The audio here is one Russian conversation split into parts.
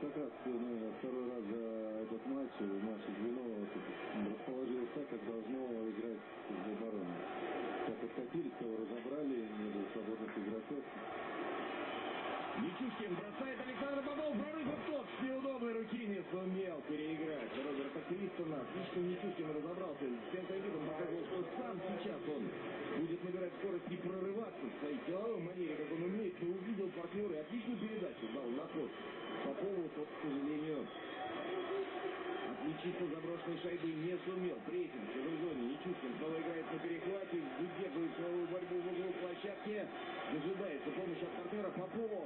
как раз, наверное, второй раз за этот матч наше звено расположилось так, как должно играть в обороне. Как откатились, кого разобрали, не было свободных игроков. Нечушкин бросает Александр Попов, прорыв и тот с неудобной руки не сумел переиграть Роберта Кристона. Отлично Нечушкин разобрался. Центр видом показывал, что сам сейчас он будет набирать скорость и прорываться в своей силовой манере, как он умеет, но увидел партнера и отличную передачу дал на ход. Попову тот, к сожалению, отличиться заброшенной шайбой не сумел. Прессинг в чужой зоне. Нечушкин снова играет на перехвате, выдерживает силовую борьбу в углу площадки. Дожидается помощи от партнера Попова.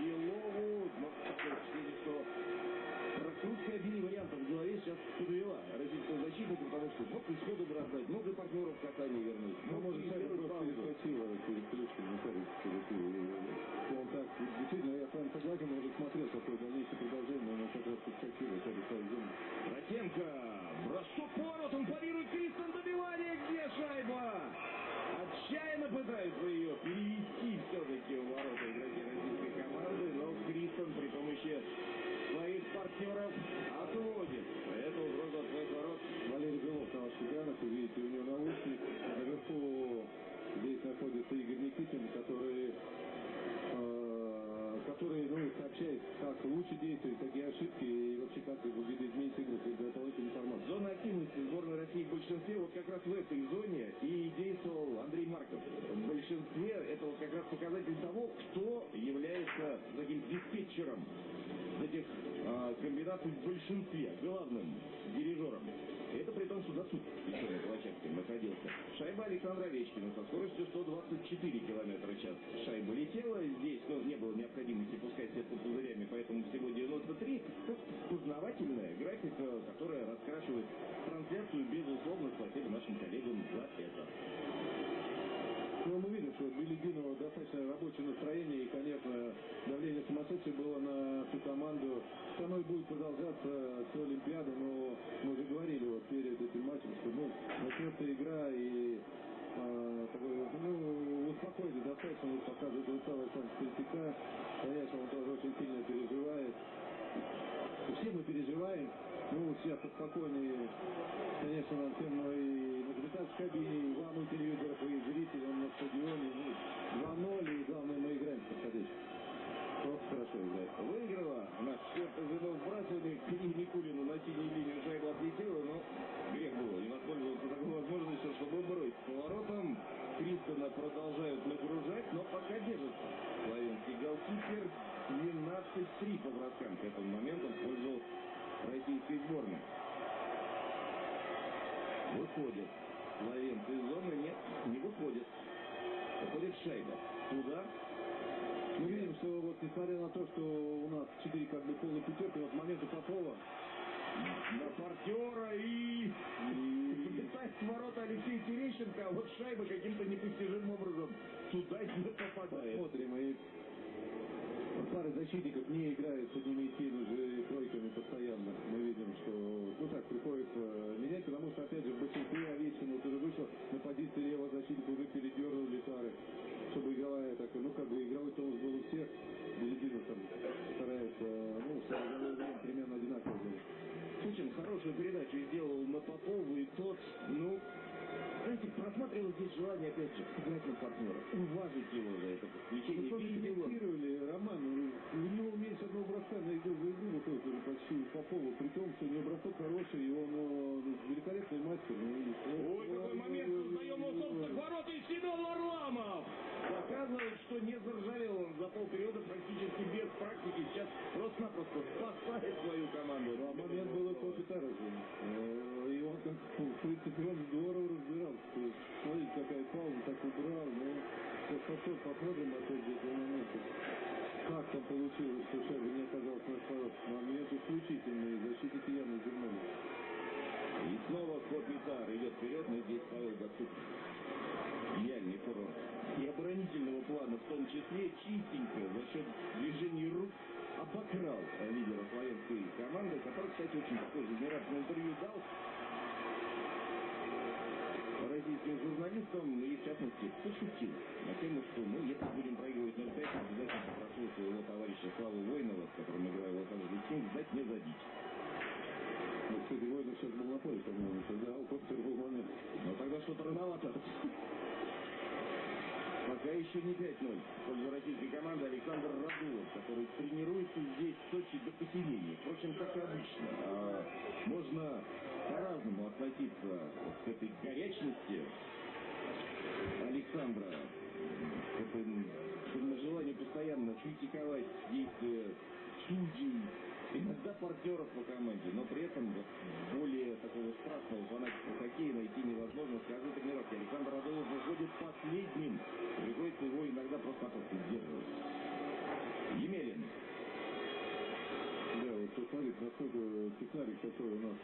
Белову. Такое что раскрутка обеих вариантов в голове сейчас подвела российского защитника, потому что мог и сходу бросать, мог и партнеров в касание вернуть. Ну, может, Шайба просто паузу. перехватила перед клюшкой, не все-таки. Он так, действительно, я с вами согласен, уже смотрел, какое дальнейшее продолжение, но он как раз подскочил, и как Ротенко. Бросок поворотом парирует Кристон. Добивание. Где шайба? Отчаянно пытаются ее перевести все-таки в ворота игроки российской команды, но Кристон при помощи своих партнеров как раз в этой зоне и действовал Андрей Марков. В большинстве это вот как раз показатель того, кто является таким диспетчером этих а, комбинаций в большинстве, главным дирижером. Это при том, что Дацук еще на площадке находился. Шайба Александра Овечкина со скоростью 124 км в час. Шайба летела здесь, но не было необходимости пускать сетку пузырями, поэтому всего 93. Ну, Познавательная графика, которая раскрашивает трансляцию, безусловно, спасибо нашим коллегам за это. Ну, мы видим, что у Белединова достаточно рабочее настроение, и, конечно, давление сумасшедшее было на всю команду. И будет продолжаться всю Олимпиаду, но мы уже говорили вот перед этим матчем, что ну, начнется игра, и а, такой, ну, успокоили достаточно, вот показывает устал Александр Третьяка. Конечно, он тоже очень сильно переживает. Все мы переживаем. Ну, все спокойные, конечно, ну, и на комментаторской кабине, и вам, у телевизоров, и зрителям на стадионе. Ну, 2-0, и главное, мы играем в подходящих. Просто хорошо играем. Выиграла наш четвертый звено вбрасывания к Илье Никулину на синюю линию шайба отлетела, но грех было не воспользоваться такой возможностью, чтобы бросить поворотом. Кристона продолжают нагружать, но пока держится. Славянский голкипер 12-3 по броскам к этому моменту в пользу российской сборной. Выходит. Славянцы из зоны нет, не выходит. Выходит шайба. Туда Мы видим, что вот несмотря на то, что у нас 4 как бы полные пятерки, вот моменту Попова на партнера и... Залетает в ворота Алексей Терещенко, а вот шайба каким-то непостижимым образом туда не попадает. смотрим, и пары защитников не играют с его за это Мы подключение. он. фиксировали, Роман, у него меньше одного броска на игру за игру выходит уже почти у Попова, при том, что у него бросок хороший, и он э, великолепный мастер. Ну, и- Ой, какой момент создаем у собственных ворот, и Семен Варламов показывает, что не заржавел он за полпериода практически без практики, сейчас просто-напросто спасает свою команду. А момент был и после Тараса. Э, И он, как, в принципе, он здорово разбирался. То есть, Смотрите, какая пауза, так убрал. Повтор посмотрим, опять же, этого момента. Как там получилось, что шайба не оказалась на ворот. Момент исключительный, защитники явно извернули. И снова Копитар идет вперед, но здесь Павел Гацук. Гениальный курорт. И оборонительного плана в том числе чистенько за счет движений рук обокрал лидера славянской команды, который, кстати, очень такое жизнерадостное интервью дал российским журналистам и, в частности, пошутил на тему, что, ну, если будем проигрывать 0-5, обязательно попрошу своего товарища Славу Воинова, с которым играю в Лос-Анджелес Кингс, не забить. Ну, кстати, Воинов сейчас был на поле, по-моему, когда Костер был момент. Но тогда что-то рановато. Пока еще не 5-0. В пользу российской команды Александр Радулов, который тренируется здесь в Сочи до посинения. Впрочем, как и обычно. А можно по-разному относиться к этой горячности Александра. К этому желанию постоянно критиковать действия судей, иногда партнеров по команде, но при этом вот более такого страстного фанатика хоккея найти невозможно. С каждой тренировки Александр Радулов выходит последним. Приходится его иногда просто-напросто сдерживать. Емелин. Да, вот посмотрите, насколько технарик такой у нас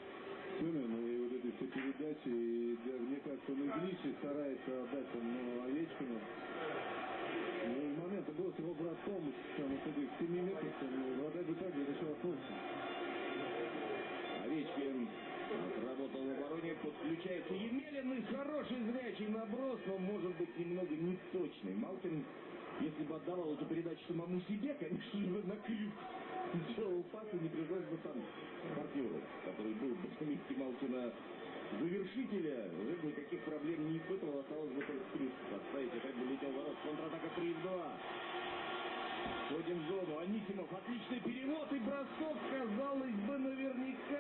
Семен, и вот эти все передачи, и да, мне кажется, он излишне старается отдать там, ну, Овечкину. Ну, и момента был с его братком, там, вот этих 7 метров, там, вратарь бы также решил отпуск. Овечкин отработал в обороне, подключается Емелин и хороший зрячий наброс, но может быть немного неточный. Малкин, если бы отдавал эту передачу самому себе, конечно же, на крюк сделал пас и не пришлось бы там партнеру, который был бы на месте Малкина завершителя, уже бы никаких проблем не испытывал, осталось бы только крюк поставить, опять бы летел ворот. Контратака 3-2. Входим в зону. Анисимов. Отличный перевод и бросок. Казалось бы, наверняка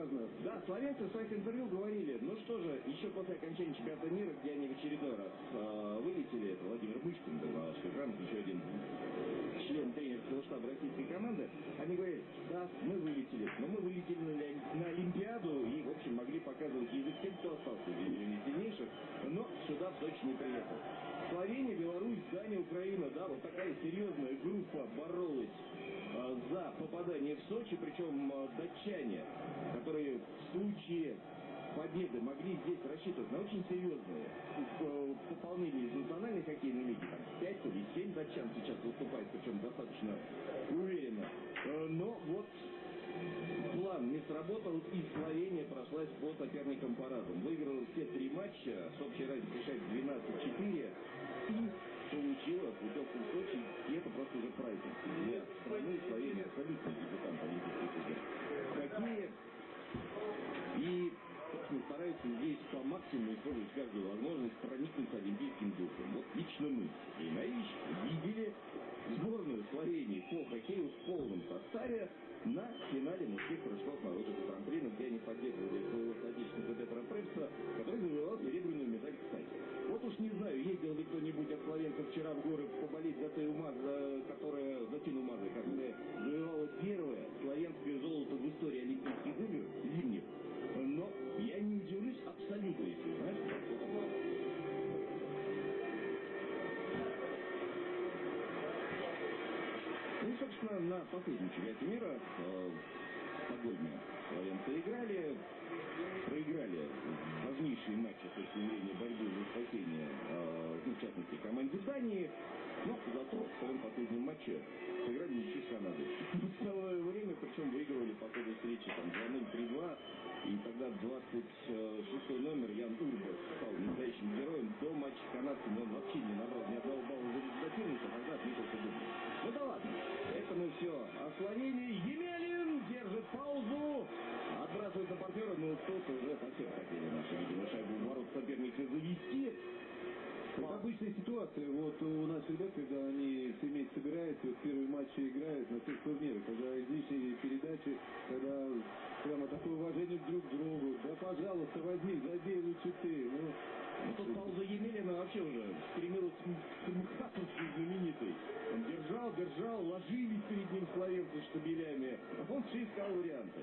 не так важно. Да, словенцы в своих интервью говорили, ну что же, еще после окончания чемпионата мира, где они в очередной раз э, вылетели, Владимир Мышкин был на ваших экранах, еще один член тренерского штаба российской команды, они говорили, да, мы вылетели, но мы вылетели на, на Олимпиаду и, в общем, могли показывать язык тем, кто остался дивизионе сильнейших, но сюда в Сочи не приехал. Словения, Беларусь, Дания, Украина, да, вот такая серьезная группа боролась а, за попадание в Сочи, причем а, датчане, которые в случае победы могли здесь рассчитывать на очень серьезные э, пополнение из национальной хоккейной лиги. Там 5 или 7 датчан сейчас выступает, причем достаточно уверенно. Э, но вот план не сработал, и Словения прошлась по соперникам парадом. Выиграла все три матча с общей разницей 6-12-4. России получила в удобном и это просто уже праздник. Для страны Словении, абсолютно дебютант Олимпийских Какие? И собственно, стараются здесь по максимуму использовать каждую возможность проникнуться олимпийским духом. Вот лично мы, и Ильнаевич, видели сборную Словении по хоккею в полном составе на финале мужских прыжков на лыжах гран где они поддерживали своего отечественника Петра Препса, который завоевал вчера в горы поболеть за Тею Маз, которая, за Тину Мазой, которая завоевала первое славянское золото в истории Олимпийских игр зимних. Но я не удивлюсь абсолютно, если знаешь. Ну собственно, на последнем чемпионате мира э, Стокгольме славянцы играли, проиграли важнейшие матчи с точки зрения борьбы за спасение, э, ну, в частности, команде Дании. Но зато в своем последнем матче сыграли ничью с Канадой. Ну, целое время, причем выигрывали по ходу встречи там 2-0, 3-2. И тогда 26 номер Ян Урбас стал настоящим героем. До матча с канадцами он вообще не набрал ни одного балла за результативность, а тогда отметился дубль. Ну да ладно, это мы все о а Словении. Емелин держит паузу сбрасывает на партнера, но тот уже совсем хотели наши, видимо, шайбу в ворот соперника завести. Это обычная ситуация. Вот у нас ребят, когда они семейство собираются, вот первые матчи играют на всех турнирах, когда излишние передачи, когда прямо такое уважение друг к другу. Да, пожалуйста, возьми, забей лучше ты. Ну, ну, тут пауза Емелина вообще уже стремилась к коммутаторству знаменитый. Он держал, держал, ложились перед ним словенцы штабелями. Он все искал варианты.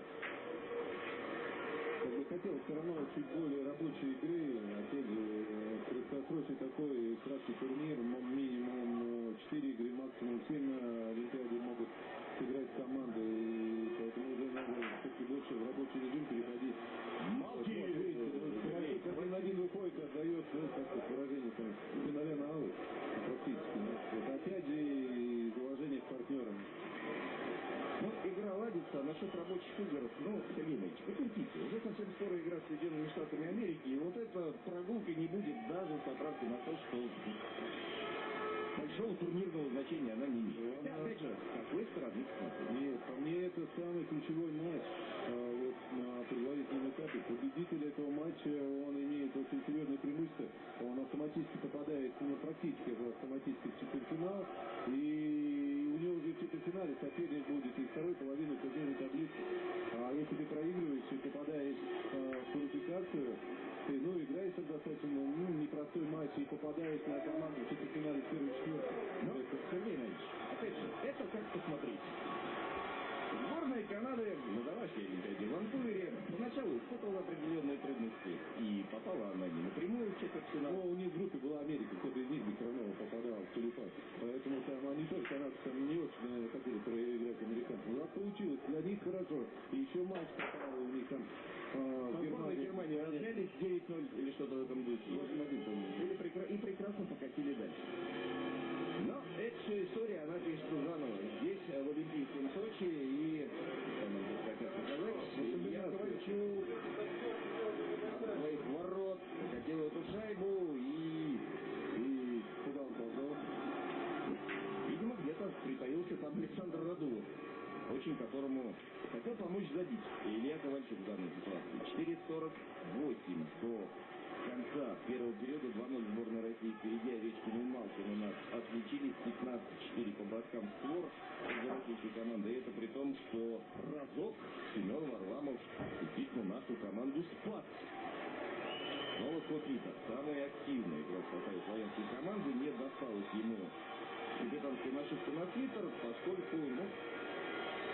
Хотел все равно чуть более рабочей игры. Опять же, краткосрочный такой краткий турнир, минимум 4 игры, максимум 7 на Олимпиаде могут сыграть команды. И поэтому уже надо все-таки больше в рабочий режим переходить. Малки! Один один выходит, отдает, ну, как выражение, там, финале на алу, практически. Вот опять же, из уважения к партнерам. Ну, игра ладится, а насчет рабочих игр, ну, Сергей Ильич, потерпите. Уже совсем скоро игра с Соединенными Штатами Америки, и вот эта прогулка не будет даже с оправкой на то, что большого турнирного значения она не имеет. Хотя, опять же, какой стороны? Нет, по мне это самый ключевой матч. А, вот на предварительном этапе победитель этого матча, он имеет очень серьезное преимущество. Он автоматически попадает, ну, практически автоматически в четвертьфинал. И него уже в четвертьфинале соперник будет из второй половины турнирной таблицы. А если ты проигрываешь и попадаешь а, в квалификацию, ты, ну, играешь достаточно ну, непростой матч и попадаешь на команду в четвертьфинале в первый четвертый. Ну, это, Сергей Иванович, опять же, это как посмотреть. Сборная Канады на домашней Олимпиаде в Ванкувере поначалу испытывала определенные трудности. И попала она не напрямую в четвертьфинал. Но у них в группе была Америка, кто-то из них бы все квалификацию. Поэтому там они тоже канадцы там не очень, хотели проиграть американцам. Ну, а получилось, для них хорошо. И еще матч попал у них там а, в Германии. Германии разнялись 9-0 или что-то в этом духе. 8-1, по-моему. И прекрасно покатили дальше. Но эта вся история, она пишется заново. Здесь, в Олимпийском Сочи, и, тут хотят показать, я хочу своих ворот, хотел эту шайбу, и, И куда он ползал? видимо, где-то там Александр Радулов, очень которому хотел помочь забить. Илья Ковальчук в данной ситуации. 4.48 до конца первого периода 2-0 сборная России впереди Овечкин и Малкин у нас отличились 15-4 по броскам в створ за российской команды. И это при том, что разок Семен Варламов действительно нашу команду спас. Но вот вот Вита, самый активный игрок составе славянской команды, не досталось ему капитанской нашивки на свитер, поскольку, ну,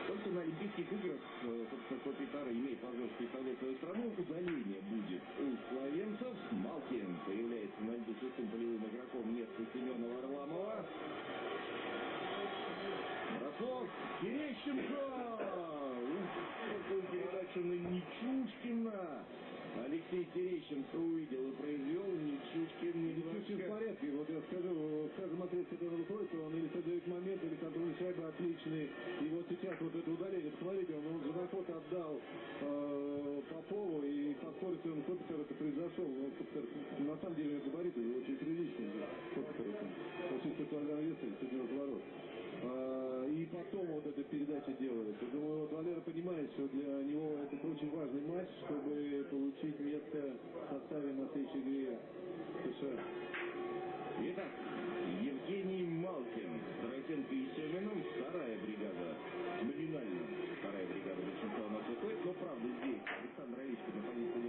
только на Олимпийских играх, э, собственно, Копитара имеет возможность представлять свою страну, удаление будет у словенцев. Малкин появляется на льду шестым полевым игроком вместо Семена Варламова. Бросок Терещенко! Ух, какую передачу на Нечушкина! Алексей Терещенко увидел и произвел Нечушкин Нечушкин в немножко... порядке. Вот я скажу, в каждом отрезке, который выходит, он или создает момент, или контроль шайбы отличный. И вот сейчас вот это удаление, посмотрите, он, он же на ход отдал э, Попову, и по скорости он Копитер это произошел. Ну, Копитер, на самом деле, габариты очень приличные. Копитер. Очень 100 килограмм веса, и 190 ворот. А, и потом вот эта передача делается. Думаю, вот Валера понимает, что для него это очень важный матч, чтобы получить место в составе на следующей игре США. Итак, Евгений Малкин, Тарасенко и Семеном, вторая бригада, номинально вторая бригада большинства у нас выходит, но правда здесь Александр Овечкин на позиции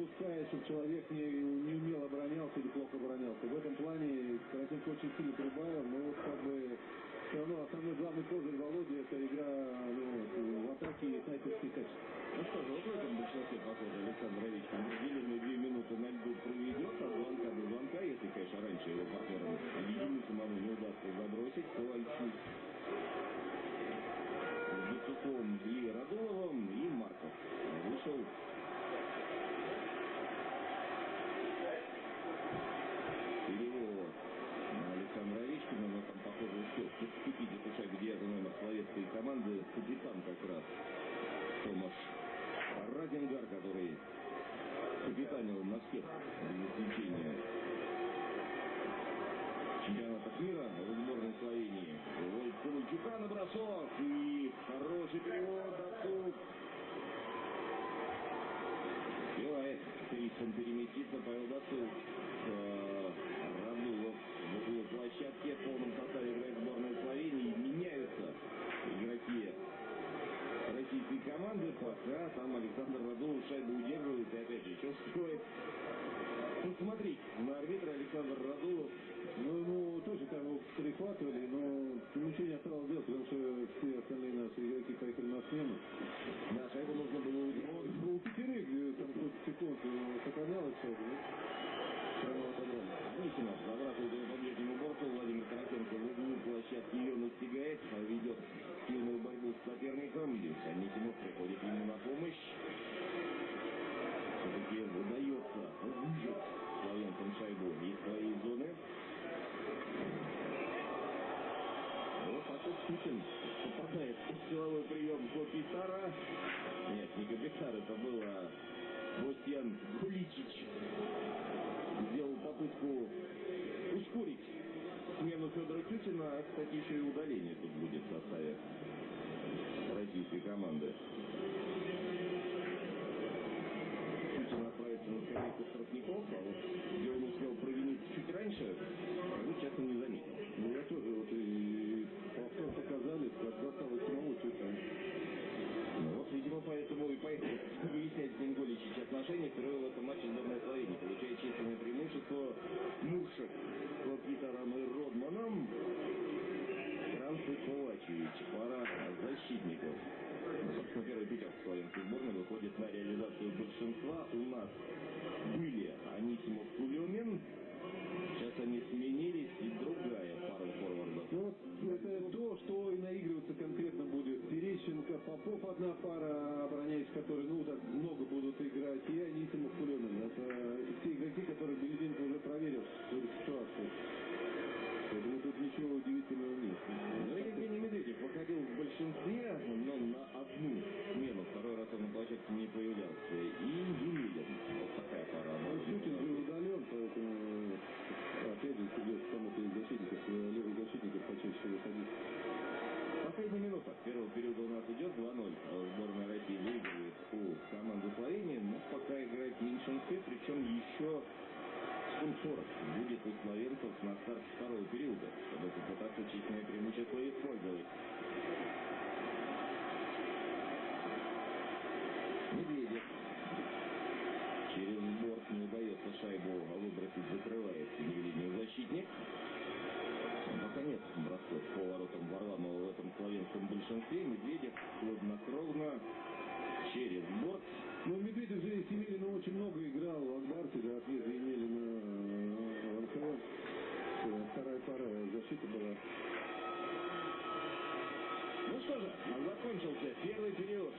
допускает, чтобы человек не, не умело оборонялся или плохо оборонялся. В этом плане Каратенко очень сильно прибавил, но вот как бы все равно основной главный козырь Володи это игра ну, в атаке и снайперские качества. Ну что же, вот в этом большинстве, похоже, Александр Овечкин определенные две минуты на льду проведет от звонка до звонка, если, конечно, раньше его партнерам ему самому не удастся забросить, то Альчук с Бацуком и Радуловым и Марков вышел всех без исключения чемпионатов мира в сборной Словении. Вольт Ковальчука на бросок и хороший перевод Дацук. Успевает Криссон переместиться, Павел Дацук. Э, Радулов в углу площадки в полном составе играет сборная Словении. Меняются игроки российской команды, пока там Александр Радулов шайбу удерживает и опять же еще стоит посмотреть на арбитра Александр Радулов. Ну, ему тоже там его перехватывали, но ничего не осталось делать, потому что все остальные наши игроки поехали на смену. Да, шайбу нужно было удержать. Вот у пятерых там сколько секунд сохранялась шайба, да? Прямо отобрали. Анисимов забрасывает его по ближнему борту. Владимир Тарасенко в углу площадки ее настигает, ведет сильную борьбу с соперником. Денис Анисимов приходит ему на помощь. Все-таки выжать шайбу из своей зоны. Вот так вот Путин попадает в силовой прием Копитара. Нет, не Копитар, это был а Бостьян Гуличич сделал попытку ускорить смену Федора Тютина, а, кстати, еще и удаление тут будет в составе российской команды. Тютин отправится на скамейку штрафников, а вот где он успел провиниться чуть раньше, скажу честно, не заметил. Ну, я тоже вот и повтор показали, достал из самого Тютина. Ну вот, видимо, поэтому и поехал выяснять с ним Голичич отношения. Впервые в этом матче сборная Словении получает численное преимущество Муршек Лапитаром и Родманом. Кранцы Ковачевич, пара защитников. Ну, собственно, первый пятерка славянской сборной выходит на реализацию большинства. Большинстве. Медведев хладнокровно через борт. Ну, Медведев же с Емелиным очень много играл в Акбарсе, до отъезда Емелина в НХЛ. Э, Вторая пара защиты была. Ну что же, закончился первый период.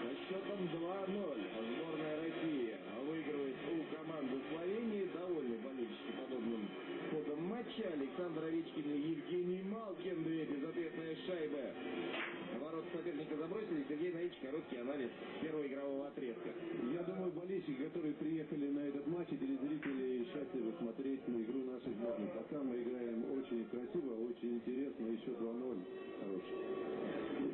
Со счетом 2-0 сборная России выигрывает у команды Словении. Довольны болельщики подобным матча. Александр Овечкин и Евгений Малкин. Две безответные шайбы. Ворот соперника забросили. Сергей Наич, короткий анализ первого игрового отрезка. Я думаю, болельщики, которые приехали на этот матч, и телезрители счастливы смотреть на игру нашей сборной. Пока мы играем очень красиво, очень интересно, еще 2-0. Хороший.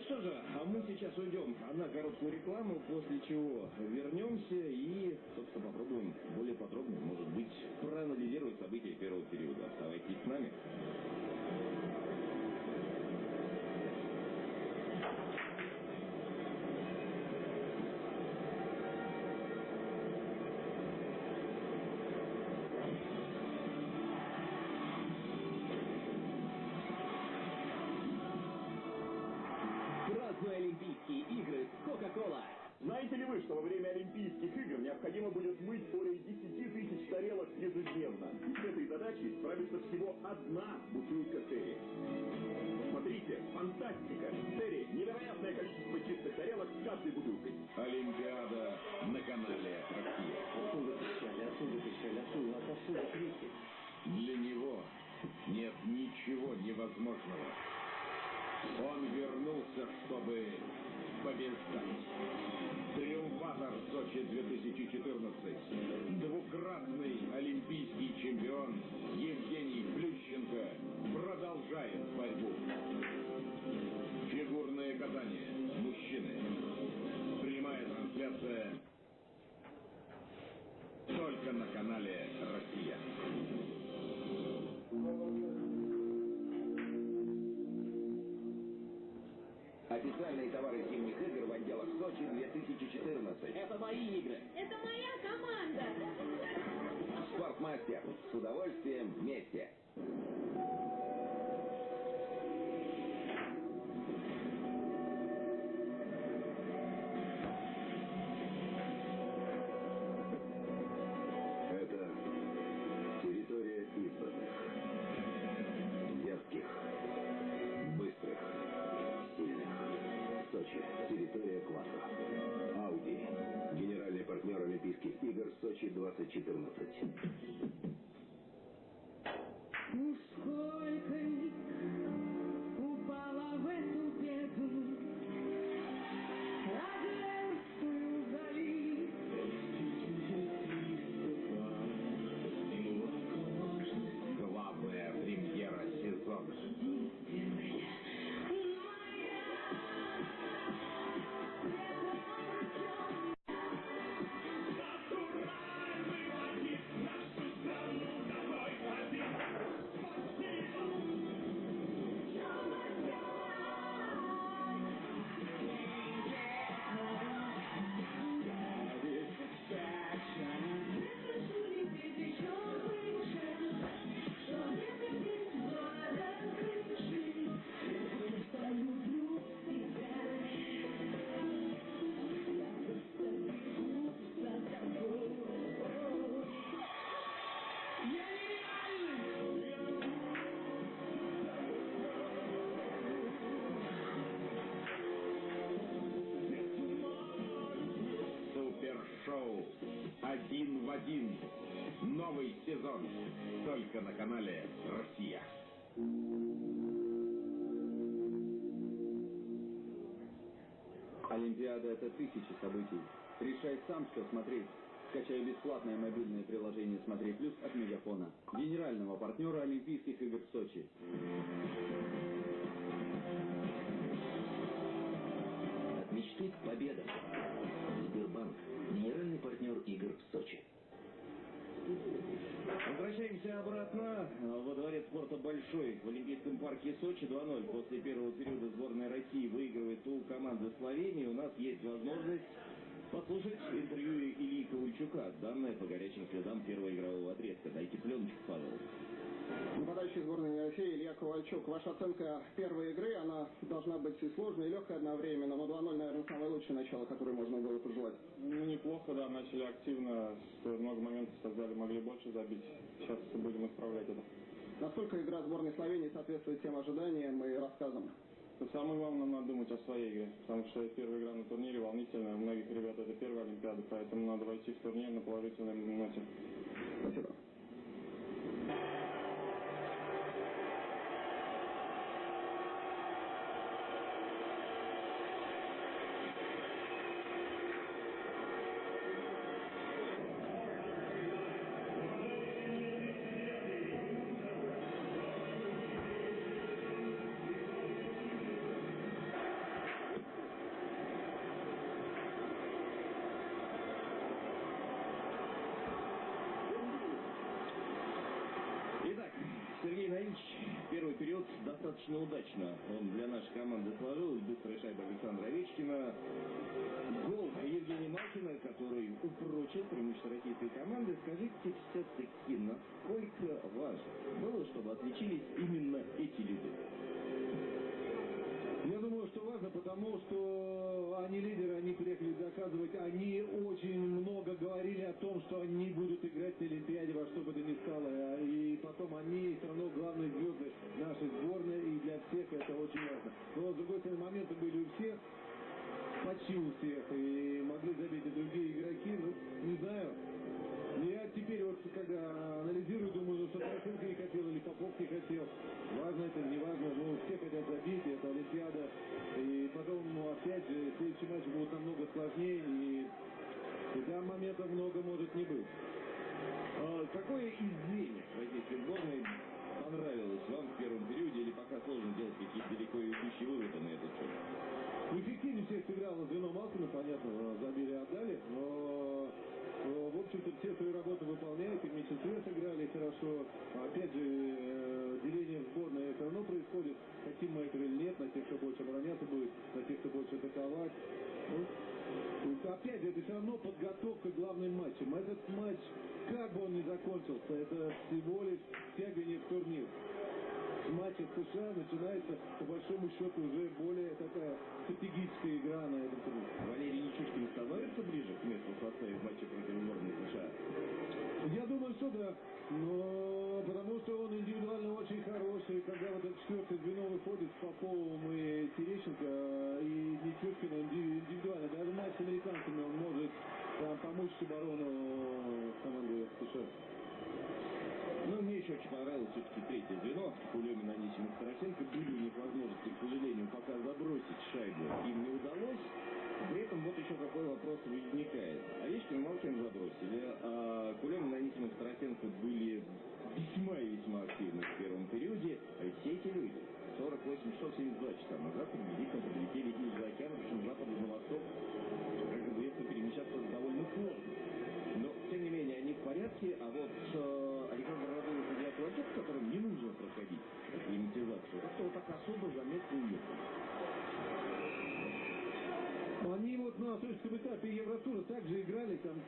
Ну что же, а мы сейчас уйдем на короткую рекламу, после чего вернемся и, собственно, попробуем более подробно, может быть, проанализировать события первого периода. Оставайтесь с нами. Что во время Олимпийских игр необходимо будет мыть более 10 тысяч тарелок ежедневно? И с этой задачей справится всего одна бутылка Терри. Смотрите, фантастика! Терри – невероятное количество чистых тарелок с каждой бутылкой. Олимпиада на канале Россия. Оттуда кричали, оттуда кричали, оттуда, отовсюду крики. Для него нет ничего невозможного. Он вернулся, чтобы побеждать. Сочи 2014. Двукратный олимпийский чемпион Евгений Плющенко продолжает борьбу. Фигурное катание. Мужчины. Прямая трансляция только на канале Россия. Официальные товары зимних игр в отделах Сочи 2014. Это мои игры. Это моя команда. Спортмастер. С удовольствием вместе. 1414. Один в один. Новый сезон. Только на канале Россия. Олимпиада — это тысячи событий. Решай сам, что смотреть. Скачай бесплатное мобильное приложение «Смотри плюс» от Мегафона, генерального партнера Олимпийских игр в Сочи. От мечты к победам. Сбербанк. Игр в Сочи. Возвращаемся обратно во дворец спорта «Большой» в Олимпийском парке Сочи 2-0. После первого периода сборная России выигрывает у команды Словении. У нас есть возможность послушать интервью Ильи Ковальчука, данное по горячим следам первого игрового отрезка. Дайте пленочку, Павел. Нападающий сборной России Илья Ковальчук. Ваша оценка первой игры, она должна быть и сложной, и легкой одновременно, но 2-0, наверное, самое лучшее начало, которое можно было пожелать. Ну, неплохо, да, начали активно, много моментов создали, могли больше забить. Сейчас будем исправлять это. Насколько игра сборной Словении соответствует тем ожиданиям и рассказам? Но самое главное, надо думать о своей игре, потому что первая игра на турнире волнительная, у многих ребят это первая Олимпиада, поэтому надо войти в турнир на положительной ноте. Спасибо. Достаточно удачно. Он для нашей команды сложилась. Быстрая шайба Александра Овечкина. Гол Евгения Малкина, который упрочил преимущество российской команды. Скажите все-таки, насколько важно было, чтобы отличились именно эти люди? Я думаю, что потому что они лидеры, они приехали доказывать, они очень много говорили о том, что они будут играть на Олимпиаде во что бы то ни стало, и потом они все равно главные звезды нашей сборной, и для всех это очень важно. Но, с другой стороны, моменты были у всех, почти у всех, и могли забить и другие игроки, ну, не знаю. Я теперь вот, когда анализирую, думаю, ну, что Порошенко не хотел или Попов не хотел. Важно это, не важно, ну, все хотят забить, это Олимпиада. И потом, ну, опять же, следующий матч будет намного сложнее, и, и там моментов много может не быть. А какое из звеньев российской сборной понравилось вам в первом периоде или пока сложно делать какие-то далеко идущие выводы на этот счет? Эффективнее всех сыграло звено Малкина, понятно, забили отдали, но э, в общем-то все свою работу выполняют, и в меньшинстве сыграли хорошо. Опять же, э, деление в сборной все равно происходит, хотим мы этого или нет, на тех, кто больше обороняться будет, на тех, кто больше атаковать. Ну, опять же, это все равно подготовка к главным матчам. Этот матч, как бы он ни закончился, это всего лишь тягание в турнир матча с США начинается, по большому счету, уже более такая стратегическая игра на этом турнире. Валерий Нечушкин становится ближе к месту в составе в матче против сборной США? Я думаю, что да. Но потому что он индивидуально очень хороший. Когда вот это четвертое звено выходит с Поповым и Терещенко, и Нечушкин индивидуально. Даже матч с американцами он может помочь оборону команды США. Но мне еще очень понравилось все-таки третье звено. Кулемин, Анисимов, Тарасенко. Были у них возможности, к сожалению, пока забросить шайбу им не удалось. При этом вот еще какой вопрос возникает. Овечкин и Малкин забросили, а Кулемин, Анисимов, Тарасенко были весьма и весьма активны в первом периоде. А все эти люди 48 часов 72 часа назад приблизительно подлетели из-за океана, причем с запада на восток. Как известно, перемещаться довольно сложно. Но, тем не менее, они в порядке, а вот э, Александр Радулов и Альчук, которым не нужно проходить акклиматизацию, как-то вот так особо заметно уехали. Они вот на следующем этапе Евротура также играли, там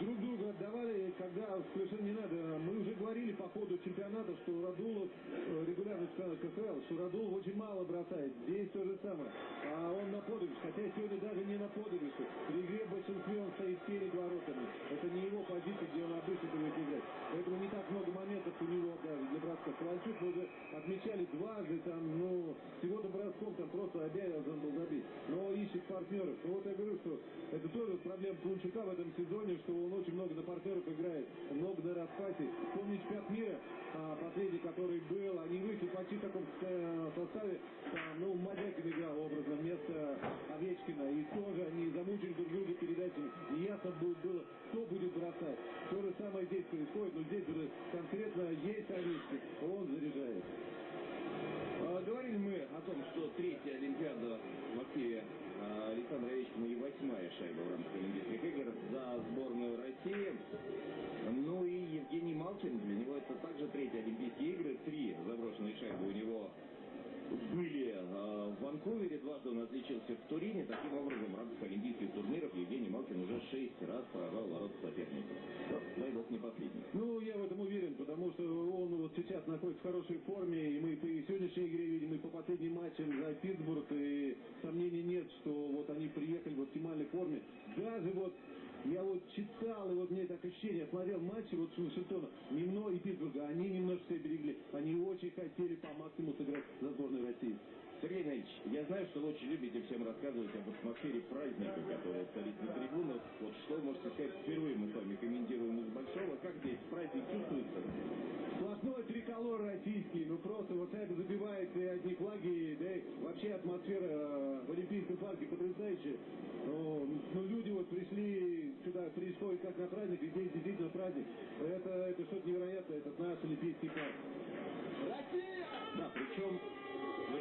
друг друга отдавали, когда совершенно не надо. Мы уже говорили по ходу чемпионата, что Радулов, э, регулярный чемпионат КФЛ, что Радулов очень мало бросает. Здесь то же самое. А он на подыгрыш, хотя сегодня даже не на подыгрыше. При игре большинстве он стоит перед воротами. Это не его позиция, где он обычно привык играть. Поэтому не так много моментов у него даже для броска. Ковальчук мы уже отмечали дважды, там, ну, всего-то броском там просто обязан был забить. Но ищет партнеров. Ну вот я говорю, что это тоже проблема Кунчука в этом сезоне, что он очень много на партнеров играет, много на распасе. Помните, чемпионат мира, а, последний, который был, они вышли почти в таком э, составе, там, ну, Мадякин играл образно вместо Овечкина, и тоже они замучили друг друга передачами. Неясно было, было, в Ванкувере, дважды он отличился в Турине. Таким образом, в рамках олимпийских турниров Евгений Малкин уже шесть раз поражал ворота соперников. Но, дай бог, не последний. Ну, я в этом уверен, потому что он вот сейчас находится в хорошей форме, и мы по сегодняшней игре видим, и по последним матчам за Питтсбург, и сомнений нет, что вот они приехали в оптимальной форме. Даже вот я вот читал, и вот мне так ощущение, смотрел матчи вот Вашингтона, немного и Питтсбурга, они немножко себя берегли. Они очень хотели по максимуму сыграть за сборную России. Сергей Ильич, я знаю, что вы очень любите всем рассказывать об атмосфере праздника, которая царит на трибунах. Вот что можете сказать, впервые мы с вами комментируем из Большого. Как здесь праздник чувствуется? Сплошной триколор российский, ну просто вот это забивает и одни флаги, да и вообще атмосфера э, в Олимпийском парке потрясающая. Ну, ну, люди вот пришли сюда, происходит как на праздник, и здесь действительно праздник. Это, это что-то невероятное, это наш Олимпийский парк.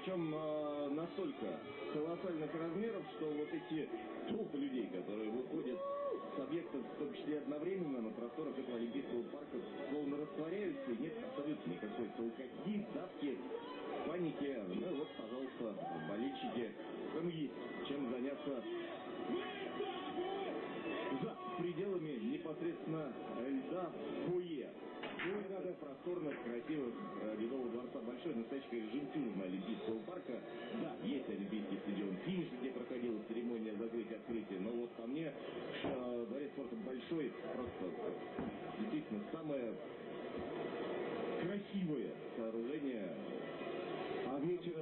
Причем э, настолько колоссальных размеров, что вот эти толпы людей, которые выходят с объектов, в том числе одновременно на просторах этого Олимпийского парка, словно растворяются, и нет абсолютно никакой толкотни, давки, паники. Ну вот, пожалуйста, болельщики, там есть чем заняться за пределами непосредственно льда фойе. Ну и ряда просторных, красивых Ледового э, дворца. Большой настоящий режим турма Олимпийского парка. Да, есть Олимпийский стадион «Финиш», где проходила церемония закрытия-открытия. Но вот по мне, э, дворец спорта большой, просто э, действительно самое красивое сооружение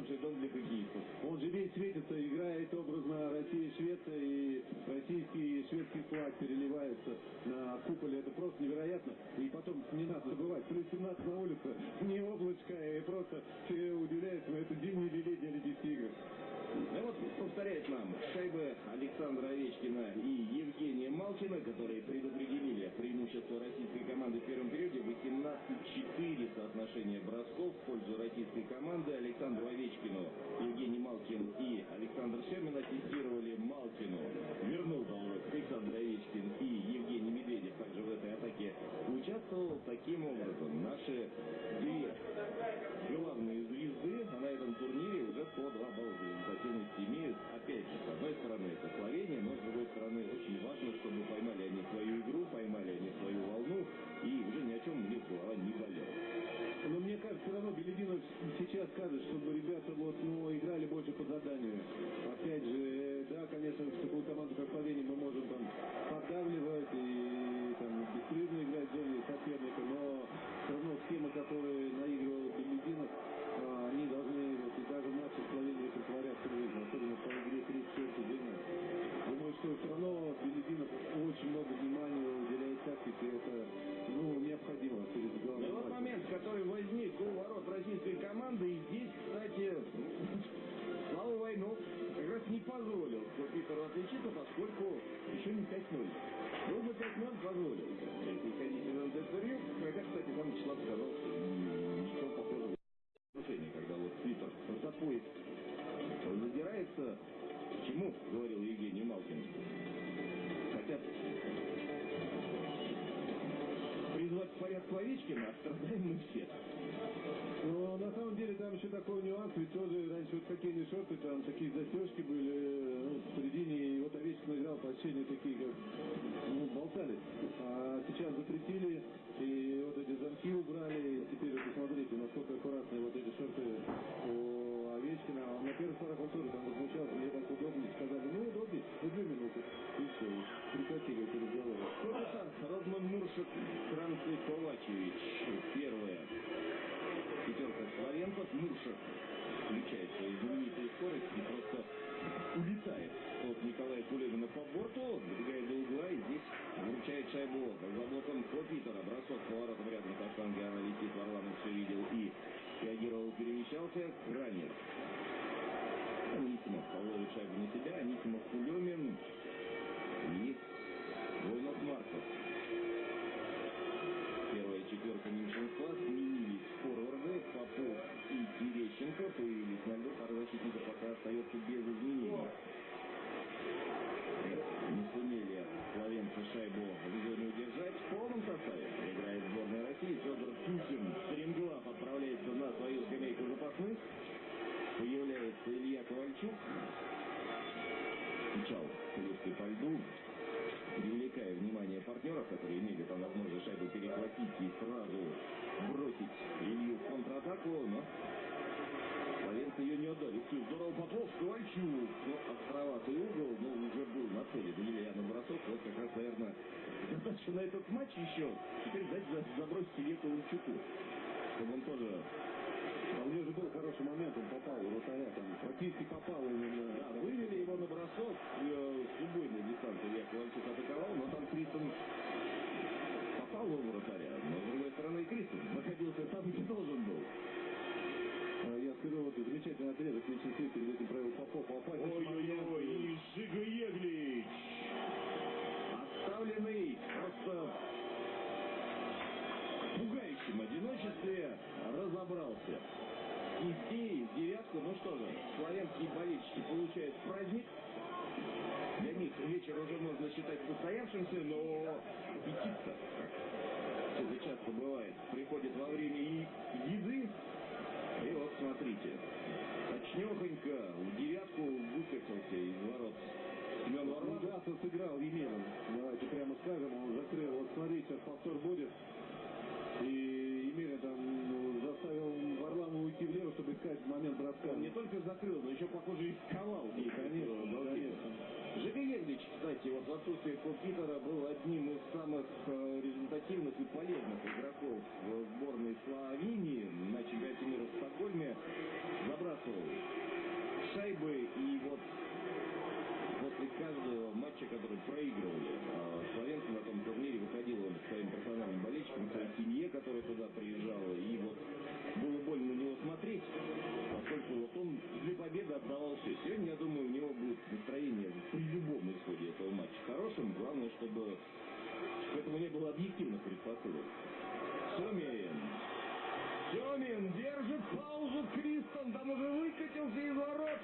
же дом для хоккеистов. Он же весь светится, играет образно Россия и Швеция, и российский и шведский флаг переливается на куполе. Это просто невероятно. И потом не надо забывать, плюс 17 на улице, не облачко, и просто все удивляются, но это зимние или летние Олимпийские игры. Ну вот повторяет нам шайбы Александра Овечкина и Евгения Малкина, которые предопределили преимущество российской команды в первом периоде. 18-4 соотношение бросков в пользу российской команды. Александру Овечкину Евгений Малкин и Александр Шемин ассистировали Малкину. Вернул должок Александр Овечкин и Евгений Медведев также в этой атаке участвовал. Таким образом, наши две по балла в результативности имеют. Опять же, с одной стороны, это Словения, но с другой стороны, очень важно, чтобы поймали они свою игру, поймали они свою волну, и уже ни о чем у них голова не болела. Но мне кажется, все равно Белединов сейчас скажет, чтобы ребята вот, ну, играли больше по заданию. Опять же, да, конечно, в такую команду, как Словения, мы можем очень много внимания уделяет тактике, это, ну, необходимо перед главным вот матчем. момент, который возник у ворот российской команды, и здесь, кстати, Слава Войнов как раз не позволил Питеру отличиться, поскольку еще не 5-0. Был бы 5-0, хоккейные шорты, там такие застежки были ну, в середине, и вот Овечкин играл по ощущению такие, как, ну, болтались. А сейчас запретили, и вот эти замки убрали, и теперь вот посмотрите, насколько аккуратные вот эти шорты у Овечкина. Он на первых порах тоже там возмущался, мне так удобнее, сказали, ну удобнее, ну две минуты, и все, прекратили эти разговоры. Родман Муршик, Франций Ковачевич. Первая пятерка славянцев. Муршик скорости и просто улетает от Николая Кулемина по борту, добегает до угла и здесь вручает шайбу за блоком Копитера. Бросок по воротам рядом со штанги она летит. Варламов все видел и реагировал, перемещался. Ранее. Анисимов ловит шайбу на себя. Анисимов Кулемин и на этот матч еще. Теперь дать за- забросить Илье Ковальчуку. Чтобы он тоже А у него же был хороший момент, он попал в вратаря, там практически попал именно. Да, вывели его на бросок э, с убойной дистанции. Илья Ковальчук атаковал, но там Кристен Снести девятку, ну что же, славянские болельщики получают праздник. Для них вечер уже можно считать состоявшимся, но аппетит-то, как это часто бывает, приходит во время и еды. И вот смотрите, точнехонько в девятку выкатился из ворот Семен Варламов. Сыграл Емелин. Давайте прямо скажем, он закрыл. Вот смотрите, сейчас повтор будет. И Емелин чтобы искать момент броска. Он не только закрыл, но еще, похоже, и сковал. И, конечно. Жига Еглич, кстати, вот в отсутствие Питера был одним из самых э, результативных и полезных игроков в сборной Словении на чемпионате мира в Стокгольме забрасывал шайбы и вот после каждого матча, который проигрывали, а Славянцы на том турнире выходил он к своим профессиональным болельщикам, к своей семье, которая туда приезжала, и вот было больно на него смотреть, поскольку вот он для победы отдавал все. Сегодня, я думаю, у него будет настроение при любом исходе этого матча хорошим. Главное, чтобы к этому не было объективных предпосылок. Семин. Семин держит паузу. Кристон там уже выкатился из ворот.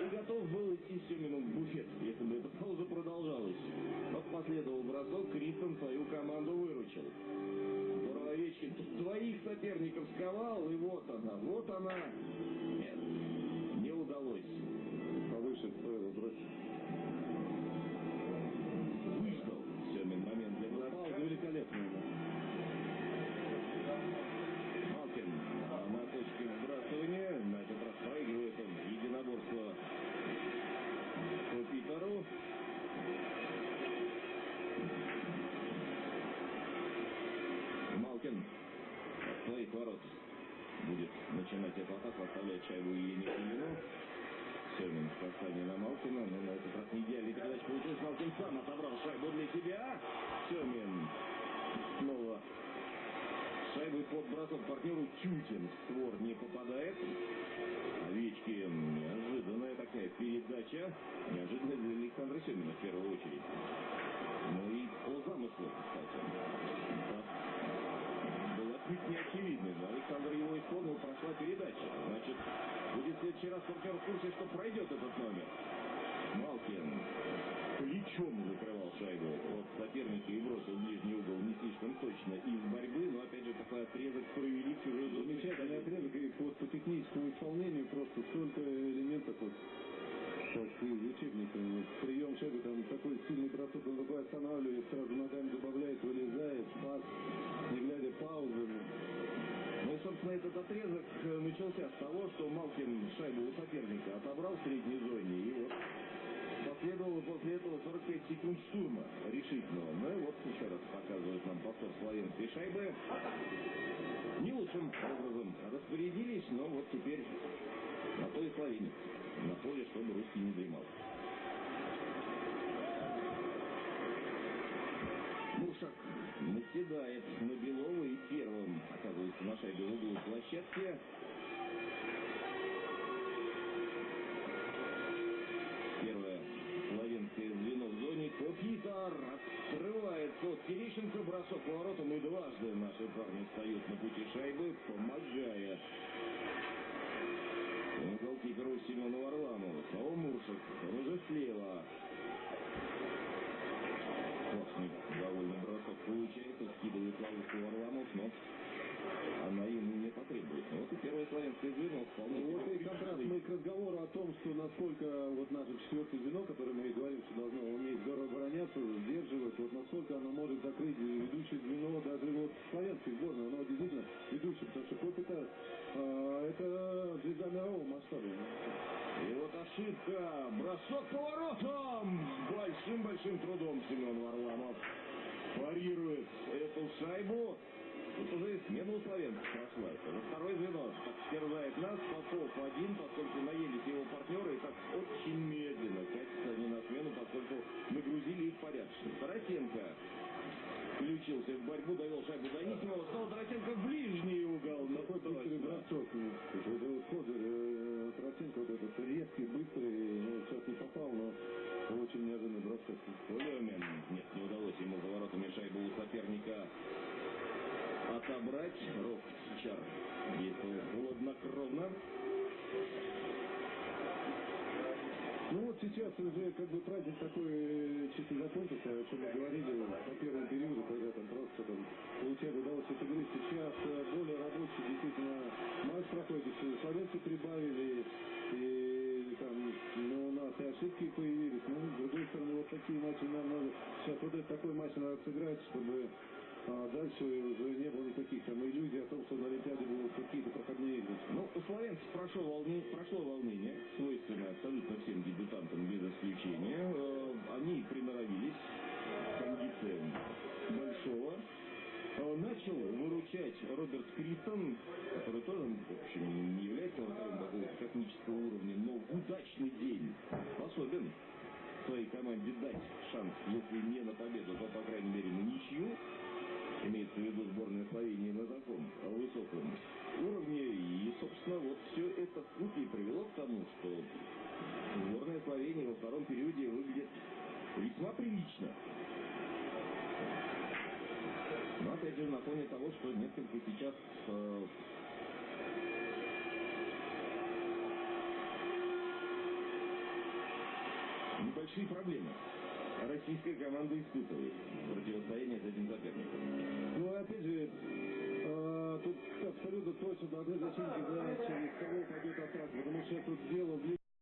И готов был идти Семину в буфет, если бы эта пауза продолжалась. Но последовал бросок, Кристон свою команду выручил. Соперников сковал, и вот она, вот она. Нет, не удалось. Повыше стоило бросить. Эту атаку, оставляет шайбу Елене Кулину. Семин в касании на Малкина, но на этот раз не идеальный передач получилось. Малкин сам отобрал шайбу для себя. Семин снова Шайбой под бросок партнеру Тютин в створ не попадает. Овечкин. Неожиданная такая передача. Неожиданная для Александра Семина в первую очередь. Ну и по замыслу, кстати. Да. Был отнюдь не очевидный, но Александр его исполнил, прошла передача. Значит, будет в следующий раз партнер в курсе, что пройдет этот номер. Малкин плечом закрывал шайбу 45 секунд штурма решительного. Ну и вот еще раз показывают нам повтор славянской шайбы. Не лучшим образом распорядились, но вот теперь на то и. На поле, чтобы русский не дремал. Мушак наседает на Белова и первым оказывается на шайбе в углу площадки. Зоне. Копитар открывается от Терещенко. Бросок поворотом и дважды наши парни встают на пути шайбы, помогая голкиперу Семену Варламову. Снова Муршик. Он уже слева. Классный довольно бросок получается. Скидывает ловушку Варламов, но она ему не потребуется. Вот и первое славянское звено вполне Ну, вот и как раз мы к разговору о том, что насколько вот наше четвертое звено, которое мы и говорим, что должно уметь здорово обороняться, сдерживать, вот насколько оно может закрыть ведущее звено, даже вот славянской сборной, оно действительно ведущее, потому что Коп это, а, это звезда мирового масштаба. И вот ошибка. Бросок поворотом. Большим-большим трудом Семен Варламов парирует эту шайбу. Тут уже смена у славянцев прошла. Это уже второе звено. Так терзает нас. Попов один, поскольку наелись его партнеры. И так очень медленно катятся они на смену, поскольку нагрузили их порядочно. Тарасенко включился в борьбу, довел шайбу до Никимова. Снова Тарасенко в ближний угол. Ну, Такой быстрый бросок. Вот это вот Козырь, э, Троценко, вот этот резкий, быстрый, ну, сейчас не попал, но очень неожиданный бросок. Лемин. Нет, не удалось ему за воротами шайбу у соперника отобрать. Рок Чар действовал хладнокровно. Ну вот сейчас уже как бы праздник такой э, чисто закончился, о чем мы говорили по первому периоду, когда там просто там получать удалось эту игры. Сейчас э, более рабочий действительно матч проходит, и славянцы прибавили, и там ну, у нас и ошибки появились. Ну, с другой стороны, вот такие матчи нам надо, сейчас вот этот такой матч надо сыграть, чтобы а дальше уже не было никаких там иллюзий о том, что на Олимпиаде будут какие-то проходные игры. Ну, у славянцев прошло волнение, прошло волнение, свойственное абсолютно всем дебютантам без исключения. Э, Они приноровились к кондициям большого начал выручать Роберт Криттон, который тоже, в общем, не является вратарем такого космического уровня, но в удачный день способен своей команде дать шанс, если не на победу, то, по крайней мере, на ничью. Имеется в виду сборная Словении на таком высоком уровне. И, собственно, вот все это в купе привело к тому, что сборная Словении во втором периоде выглядит весьма прилично. Но, опять же, на фоне того, что несколько сейчас э, небольшие проблемы российская команда испытывает противостояние с этим соперником. Ну, опять же, э, тут абсолютно точно должны защитники знать, через кого пойдет атака, потому что тут дело в